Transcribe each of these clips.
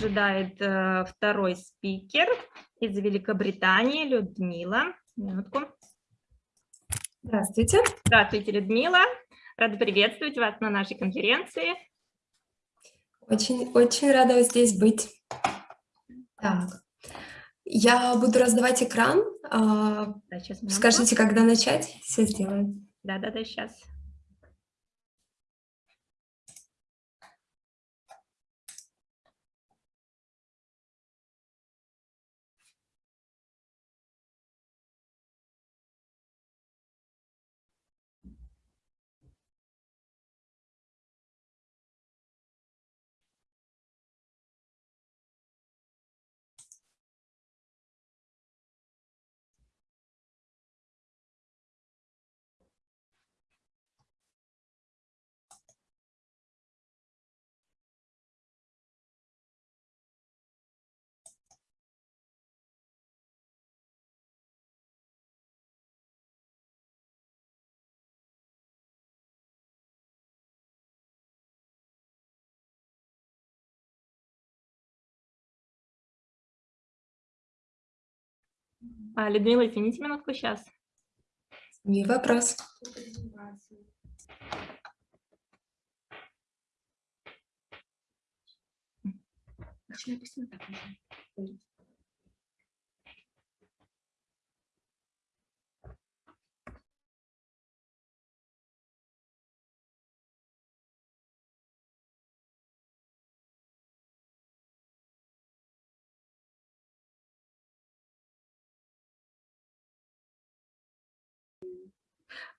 ожидает э, второй спикер из Великобритании, Людмила. Минутку. Здравствуйте. Здравствуйте, Людмила. Рада приветствовать вас на нашей конференции. Очень, очень рада здесь быть. Так, я буду раздавать экран. А, да, Скажите, когда начать? Все сделаем. Да-да-да, сейчас. А, Людмила, извините минутку сейчас. Не вопрос. А,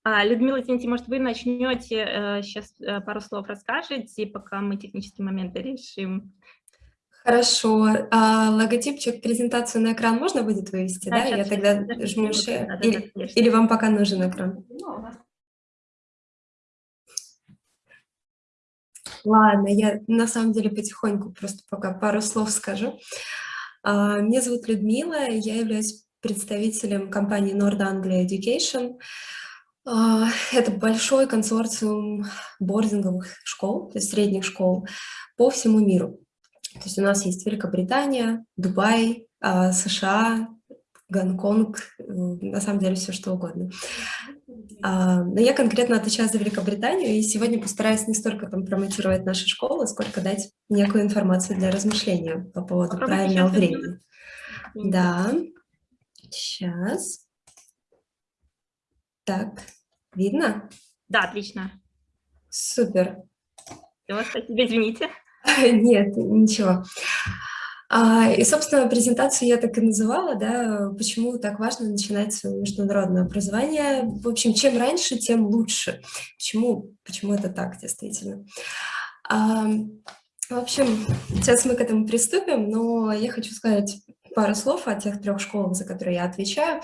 Людмила, извините, может, вы начнете сейчас э, э, пару слов расскажете, пока мы технические моменты решим? Хорошо. А, логотипчик, презентацию на экран можно будет вывести, да? да? Я тогда жму share. Да, или, да, или вам пока нужен экран? Ну, Ладно, я на самом деле потихоньку просто пока пару слов скажу. А, меня зовут Людмила, я являюсь представителем компании Nord Anglia Education. А, это большой консорциум бординговых школ, то есть средних школ по всему миру. То есть у нас есть Великобритания, Дубай, а, США, Гонконг, э, на самом деле все что угодно. А, но я конкретно отвечаю за Великобританию, и сегодня постараюсь не столько там промотировать наши школы, сколько дать некую информацию для размышления по поводу правильного времени. Да, сейчас. Так, видно? Да, отлично. Супер. Все, спасибо, извините. Нет, ничего. А, и, собственно, презентацию я так и называла, да, почему так важно начинать свое международное образование. В общем, чем раньше, тем лучше. Почему, почему это так, действительно? А, в общем, сейчас мы к этому приступим, но я хочу сказать пару слов о тех трех школах, за которые я отвечаю.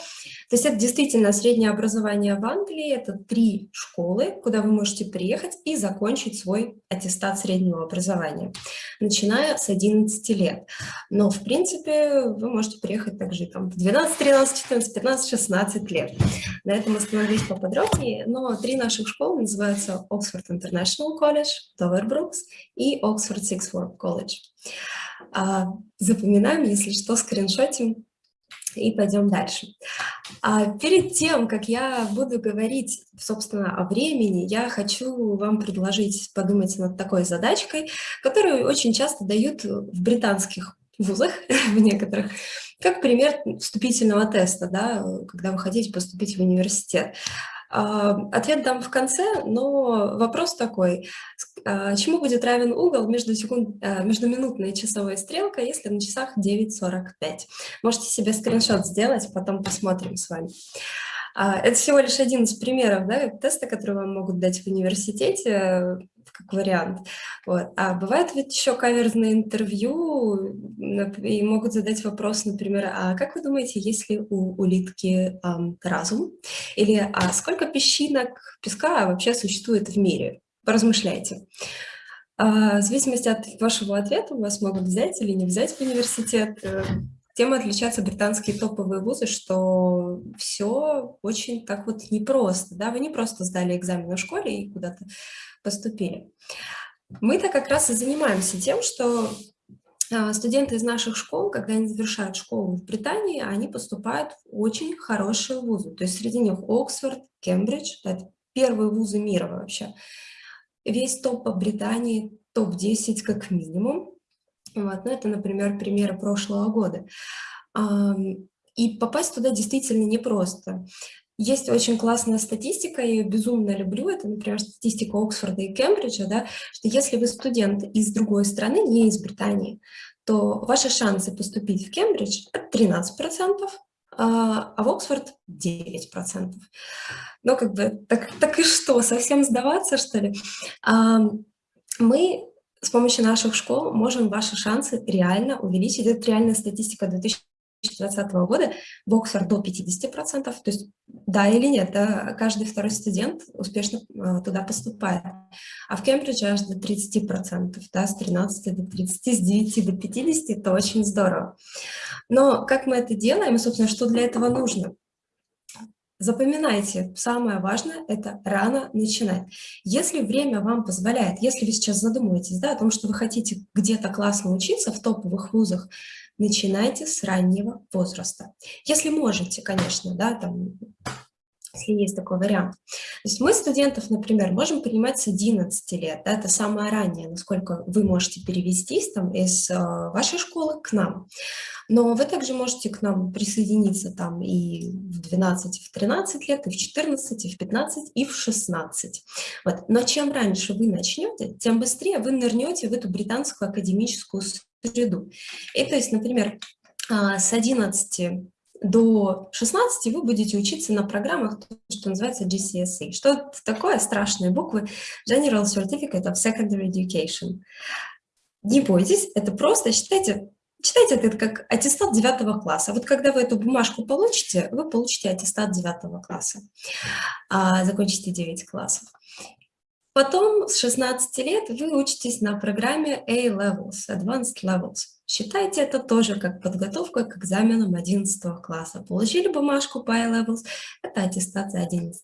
То есть это действительно среднее образование в Англии, это три школы, куда вы можете приехать и закончить свой аттестат среднего образования, начиная с 11 лет. Но, в принципе, вы можете приехать также там, в 12, 13, 14, 15, 16 лет. На этом остановлюсь поподробнее, но три наших школы называются Oxford International College, Dover Brooks и Oxford Sixth Form College. А, запоминаем, если что, скриншотим и пойдем дальше. А перед тем, как я буду говорить, собственно, о времени, я хочу вам предложить подумать над такой задачкой, которую очень часто дают в британских вузах, в некоторых, как пример вступительного теста, да, когда вы хотите поступить в университет. Ответ дам в конце, но вопрос такой. А, чему будет равен угол между, секунд, а, между минутной и часовой стрелкой, если на часах 9.45? Можете себе скриншот сделать, потом посмотрим с вами. Это всего лишь один из примеров да, теста, который вам могут дать в университете как вариант. Вот. А бывает ведь еще каверзные интервью, и могут задать вопрос, например, а как вы думаете, есть ли у улитки эм, разум? Или а сколько песчинок песка вообще существует в мире? Поразмышляйте. А, в зависимости от вашего ответа вас могут взять или не взять в университет. Тем отличаются британские топовые вузы, что все очень так вот непросто. Да? Вы не просто сдали экзамен в школе и куда-то поступили. Мы-то как раз и занимаемся тем, что а, студенты из наших школ, когда они завершают школу в Британии, они поступают в очень хорошие вузы. То есть среди них Оксфорд, Кембридж, это первые вузы мира вообще. Весь топ по Британии, топ-10 как минимум. Вот. Ну, это, например, примеры прошлого года. И попасть туда действительно непросто. Есть очень классная статистика, я ее безумно люблю, это, например, статистика Оксфорда и Кембриджа, да, что если вы студент из другой страны, не из Британии, то ваши шансы поступить в Кембридж — это 13%, а, а в Оксфорд 9%. Ну, как бы, так, так и что, совсем сдаваться, что ли? Мы с помощью наших школ можем ваши шансы реально увеличить. Это реальная статистика 2000 2020 года в Оксфорд до 50%, то есть да или нет, да, каждый второй студент успешно э, туда поступает. А в Кембридже аж до 30%, да, с 13 до 30, с 9 до 50, это очень здорово. Но как мы это делаем, и, собственно, что для этого нужно? Запоминайте, самое важное – это рано начинать. Если время вам позволяет, если вы сейчас задумываетесь да, о том, что вы хотите где-то классно учиться в топовых вузах, начинайте с раннего возраста. Если можете, конечно, да, там, если есть такой вариант. То есть мы студентов, например, можем принимать с 11 лет, да, это самое раннее, насколько вы можете перевестись там, из э, вашей школы к нам. Но вы также можете к нам присоединиться там и в 12, и в 13 лет, и в 14, и в 15, и в 16. Вот. Но чем раньше вы начнете, тем быстрее вы нырнете в эту британскую академическую среду. И то есть, например, а, с 11 до 16 вы будете учиться на программах, что называется GCSE. Что это такое? Страшные буквы. General Certificate of Secondary Education. Не бойтесь, это просто, считайте, Читайте это как аттестат 9 класса. Вот когда вы эту бумажку получите, вы получите аттестат 9 класса. А, закончите 9 классов. Потом с 16 лет вы учитесь на программе A-Levels, Advanced Levels. Считайте это тоже как подготовка к экзаменам 11 класса. Получили бумажку по A-Levels, это аттестация 11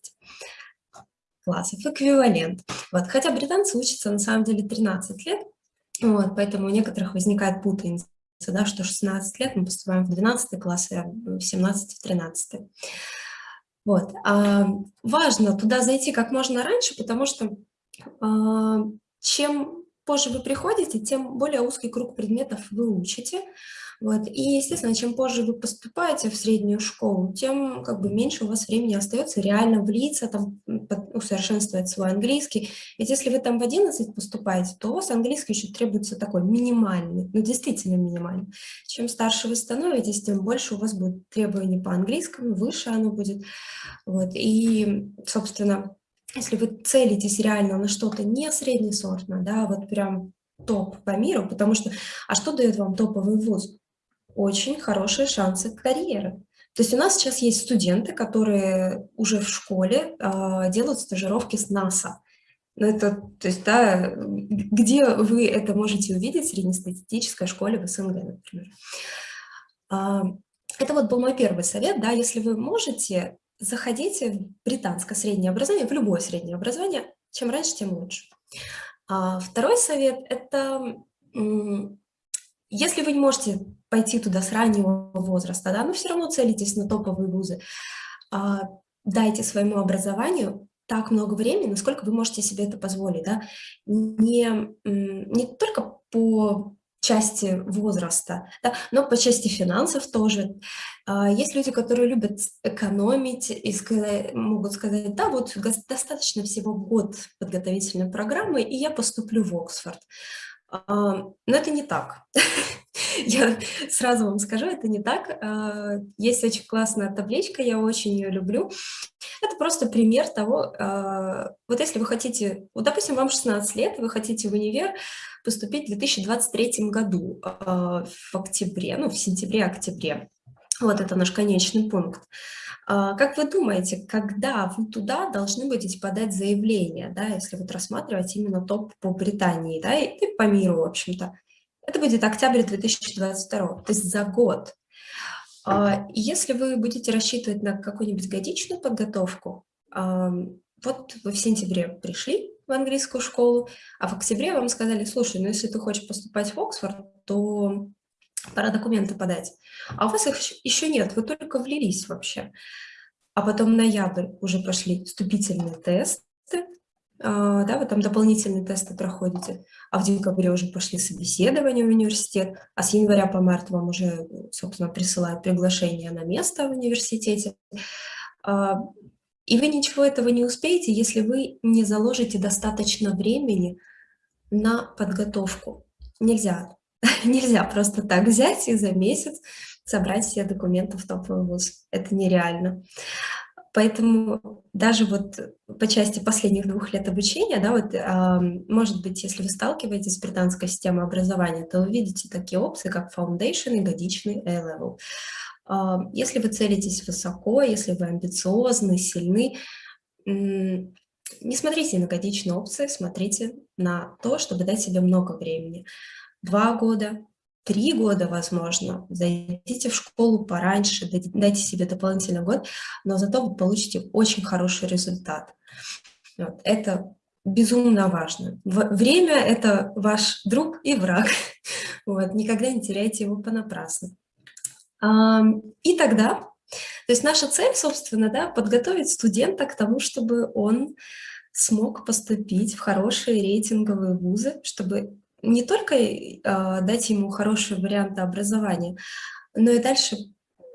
классов, эквивалент. Вот. Хотя британцы учатся на самом деле 13 лет, вот, поэтому у некоторых возникает путаница, да, что 16 лет мы поступаем в 12 класс, а в 17 в 13. Вот. А важно туда зайти как можно раньше, потому что а, чем позже вы приходите, тем более узкий круг предметов вы учите. Вот. И, естественно, чем позже вы поступаете в среднюю школу, тем как бы меньше у вас времени остается реально влиться, там, усовершенствовать свой английский. Ведь если вы там в 11 поступаете, то у вас английский еще требуется такой минимальный, ну действительно минимальный. Чем старше вы становитесь, тем больше у вас будет требований по английскому, выше оно будет. Вот. И, собственно, если вы целитесь реально на что-то не среднесортное, да, вот прям топ по миру, потому что, а что дает вам топовый вуз? Очень хорошие шансы карьеры. То есть у нас сейчас есть студенты, которые уже в школе э, делают стажировки с НАСА. Ну, это, то есть, да, где вы это можете увидеть в среднестатистической школе в СНГ, например. А, это вот был мой первый совет, да, если вы можете, заходите в британское среднее образование, в любое среднее образование, чем раньше, тем лучше. А второй совет – это если вы не можете пойти туда с раннего возраста, да, но все равно целитесь на топовые вузы, а, дайте своему образованию так много времени, насколько вы можете себе это позволить, да, не, не только по части возраста, да, но по части финансов тоже. А, есть люди, которые любят экономить и могут сказать, да, вот достаточно всего год подготовительной программы, и я поступлю в Оксфорд. А, но это не так. Я сразу вам скажу, это не так. А, есть очень классная табличка, я очень ее люблю. Это просто пример того, вот если вы хотите, вот, допустим, вам 16 лет, вы хотите в универ, поступить в 2023 году а, в октябре, ну, в сентябре-октябре. Вот это наш конечный пункт. А, как вы думаете, когда вы туда должны будете подать заявление, да, если вот рассматривать именно топ по Британии, да, и по миру, в общем-то? Это будет октябрь 2022, то есть за год. А, если вы будете рассчитывать на какую-нибудь годичную подготовку, вот вы в сентябре пришли, в английскую школу, а в октябре вам сказали, слушай, ну если ты хочешь поступать в Оксфорд, то пора документы подать. А у вас их еще нет, вы только влились вообще. А потом ноябрь уже пошли вступительные тесты, а, да, вы там дополнительные тесты проходите, а в декабре уже пошли собеседования в университет, а с января по март вам уже, собственно, присылают приглашение на место в университете. А, и вы ничего этого не успеете, если вы не заложите достаточно времени на подготовку. Нельзя. Нельзя просто так взять и за месяц собрать все документы в топовый вуз. Это нереально. Поэтому даже вот по части последних двух лет обучения, да, вот, э, может быть, если вы сталкиваетесь с британской системой образования, то вы видите такие опции, как Foundation и годичный A-Level. Э, если вы целитесь высоко, если вы амбициозны, сильны, не смотрите на годичные опции, смотрите на то, чтобы дать себе много времени. Два года, три года, возможно, зайдите в школу пораньше, дайте себе дополнительный год, но зато вы получите очень хороший результат. Вот. Это безумно важно. Время – это ваш друг и враг. Вот. Никогда не теряйте его понапрасну. И тогда, то есть наша цель, собственно, да, подготовить студента к тому, чтобы он смог поступить в хорошие рейтинговые вузы, чтобы не только э, дать ему хорошие варианты образования, но и дальше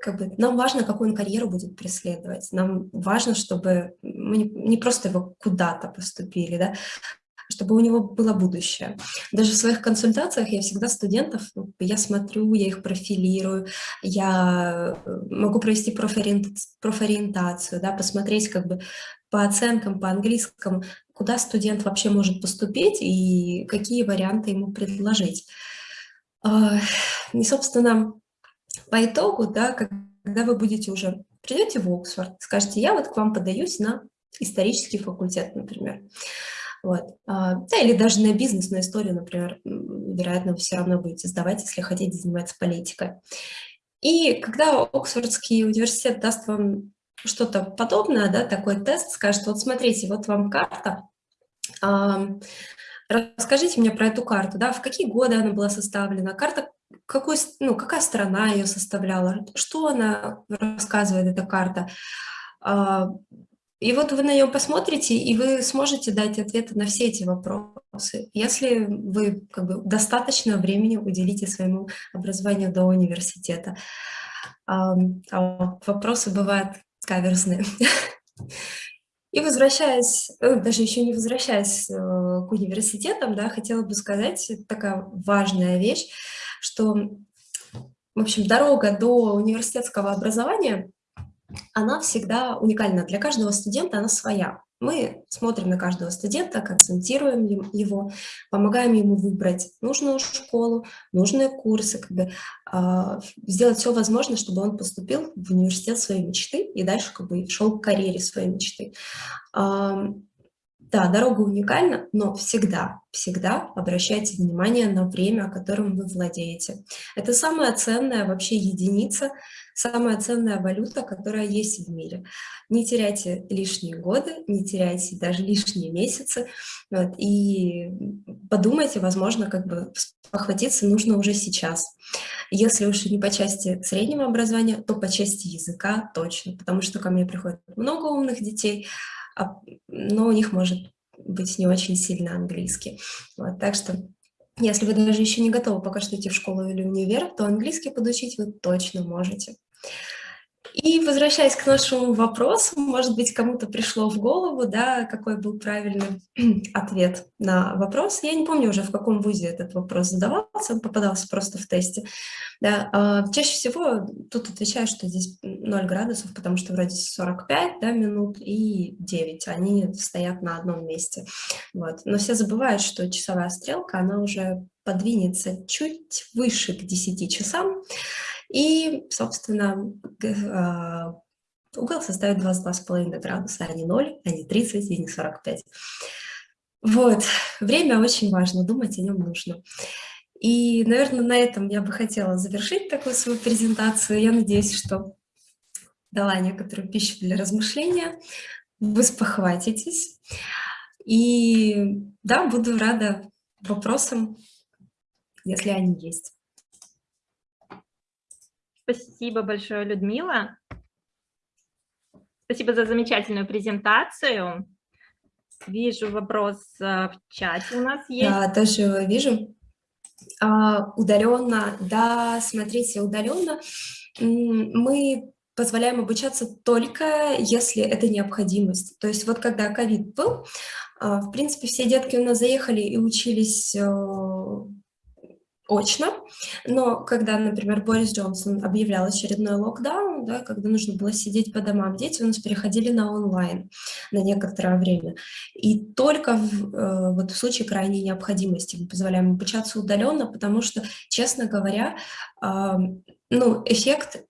как бы, нам важно, какую он карьеру будет преследовать. Нам важно, чтобы мы не, не просто его куда-то поступили, да, чтобы у него было будущее. Даже в своих консультациях я всегда студентов, ну, я смотрю, я их профилирую, я э, могу провести профориентацию, да, посмотреть как бы по оценкам, по английскому, куда студент вообще может поступить и какие варианты ему предложить. И, собственно, по итогу, да, когда вы будете уже, придете в Оксфорд, скажете, я вот к вам подаюсь на исторический факультет, например. Вот. А, да, или даже на бизнес, на историю, например, вероятно, вы все равно будете сдавать, если хотите заниматься политикой. И когда Оксфордский университет даст вам что-то подобное, да, такой тест, скажет, вот смотрите, вот вам карта, расскажите мне про эту карту, да, в какие годы она была составлена, карта, какой, ну, какая страна ее составляла, что она рассказывает, эта карта. А, и вот вы на нее посмотрите, и вы сможете дать ответы на все эти вопросы, если вы как бы, достаточно времени уделите своему образованию до университета. А вопросы бывают каверзные. И возвращаясь, э, даже еще не возвращаясь э, к университетам, да, хотела бы сказать, такая важная вещь, что, в общем, дорога до университетского образования, она всегда уникальна. Для каждого студента она своя. Мы смотрим на каждого студента, концентрируем его, помогаем ему выбрать нужную школу, нужные курсы, как бы, э, сделать все возможное, чтобы он поступил в университет своей мечты и дальше как бы, шел к карьере своей мечты. Э, да, дорога уникальна, но всегда, всегда обращайте внимание на время, которым вы владеете. Это самая ценная вообще единица, самая ценная валюта, которая есть в мире. Не теряйте лишние годы, не теряйте даже лишние месяцы. Вот, и подумайте, возможно, как бы похватиться нужно уже сейчас. Если уж не по части среднего образования, то по части языка точно, потому что ко мне приходит много умных детей, а, но у них может быть не очень сильно английский. Вот, так что если вы даже еще не готовы пока что идти в школу или универ, то английский подучить вы точно можете. И возвращаясь к нашему вопросу, может быть, кому-то пришло в голову, да, какой был правильный ответ на вопрос. Я не помню уже, в каком вузе этот вопрос задавался, он попадался просто в тесте. Да, э, чаще всего тут отвечаю, что здесь 0 градусов, потому что вроде 45 да, минут и 9, они стоят на одном месте. Вот. Но все забывают, что часовая стрелка, она уже подвинется чуть выше к 10 часам, и, собственно, а, угол составит 22,5 градуса, а не 0, а не 30 и не 45. Вот, время очень важно, думать о нем нужно. И, наверное, на этом я бы хотела завершить такую свою презентацию. Я надеюсь, что дала некоторую пищу для размышления. Вы спохватитесь. И да, буду рада вопросам, если они есть. Спасибо большое, Людмила. Спасибо за замечательную презентацию. Вижу вопрос э, в чате у нас есть. Да, тоже вижу. А, удаленно, да, смотрите, удаленно мы позволяем обучаться только если это необходимость. То есть вот когда ковид был, а, в принципе, все детки у нас заехали и учились э, очно, но когда, например, Борис Джонсон объявлял очередной локдаун, да, когда нужно было сидеть по домам, дети у нас переходили на онлайн на некоторое время. И только в, э, вот в случае крайней необходимости мы позволяем обучаться удаленно, потому что, честно говоря, э, ну, эффект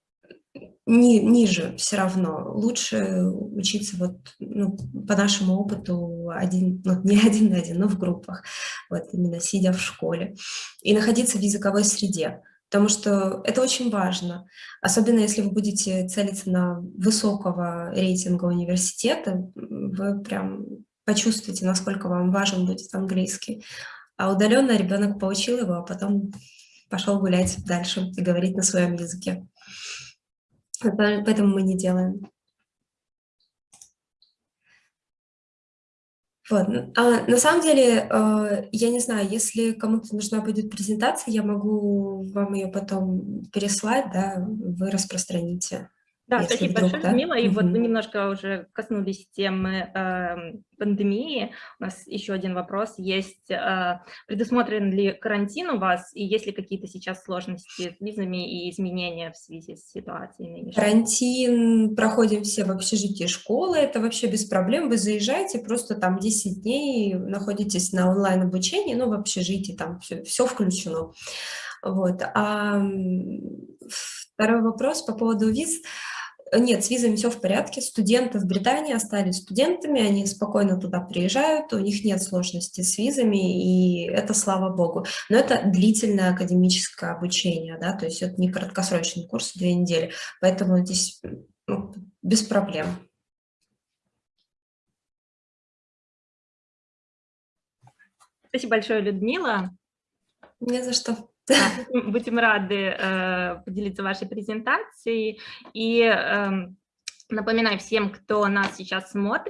ни, ниже все равно. Лучше учиться вот, ну, по нашему опыту один, ну, не один на один, но в группах, вот именно сидя в школе. И находиться в языковой среде, потому что это очень важно. Особенно если вы будете целиться на высокого рейтинга университета, вы прям почувствуете, насколько вам важен будет английский. А удаленно ребенок получил его, а потом пошел гулять дальше и говорить на своем языке. Поэтому мы не делаем. Вот. А на самом деле, э, я не знаю, если кому-то нужна будет презентация, я могу вам ее потом переслать, да, вы распространите. Да, спасибо вдруг, большое, да? Людмила. И угу. вот мы немножко уже коснулись темы э, пандемии. У нас еще один вопрос есть. Э, предусмотрен ли карантин у вас, и есть ли какие-то сейчас сложности с визами и изменения в связи с ситуацией нынешней? Карантин проходим все в общежитии школы, это вообще без проблем. Вы заезжаете, просто там 10 дней находитесь на онлайн-обучении, ну, в общежитии, там все, все включено. Вот. А второй вопрос по поводу виз. Нет, с визами все в порядке. Студенты в Британии остались студентами, они спокойно туда приезжают, у них нет сложностей с визами, и это слава богу. Но это длительное академическое обучение, да, то есть это не краткосрочный курс, две недели, поэтому здесь ну, без проблем. Спасибо большое, Людмила. Не за что. Будем рады э, поделиться вашей презентацией. И э, напоминаю всем, кто нас сейчас смотрит,